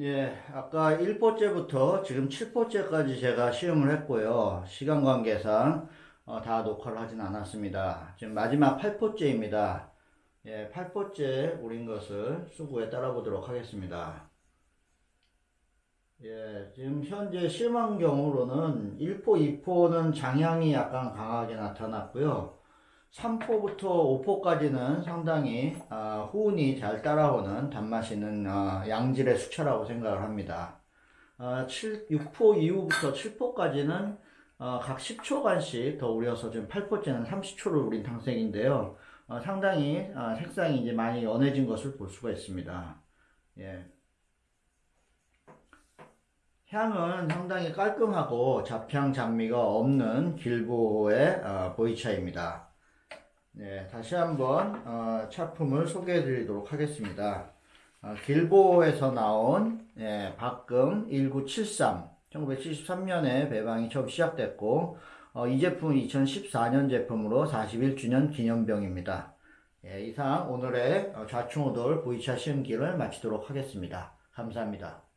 예, 아까 1포째부터 지금 7포째까지 제가 시험을 했고요. 시간 관계상 어, 다 녹화를 하진 않았습니다. 지금 마지막 8포째입니다. 예, 8포째 우린 것을 수구에 따라 보도록 하겠습니다. 예, 지금 현재 실망 경우로는 1포, 2포는 장향이 약간 강하게 나타났고요. 3포부터 5포까지는 상당히 아, 후운이 잘 따라오는 단맛 있는 아, 양질의 수차라고 생각을 합니다. 아, 7, 6포 이후부터 7포까지는 아, 각 10초간씩 더 우려서 지금 8포째는 30초를 우린 탕색인데요. 아, 상당히 아, 색상이 이제 많이 연해진 것을 볼 수가 있습니다. 예. 향은 상당히 깔끔하고 잡향 잡미가 없는 길보의 어, 보이차입니다. 네, 다시 한번 어, 차품을 소개해 드리도록 하겠습니다. 어, 길보에서 나온 예, 박금 1973 1973년에 배방이 처음 시작됐고 어, 이 제품은 2014년 제품으로 41주년 기념병입니다. 예, 이상 오늘의 어, 좌충우돌 보이차 시음기를 마치도록 하겠습니다. 감사합니다.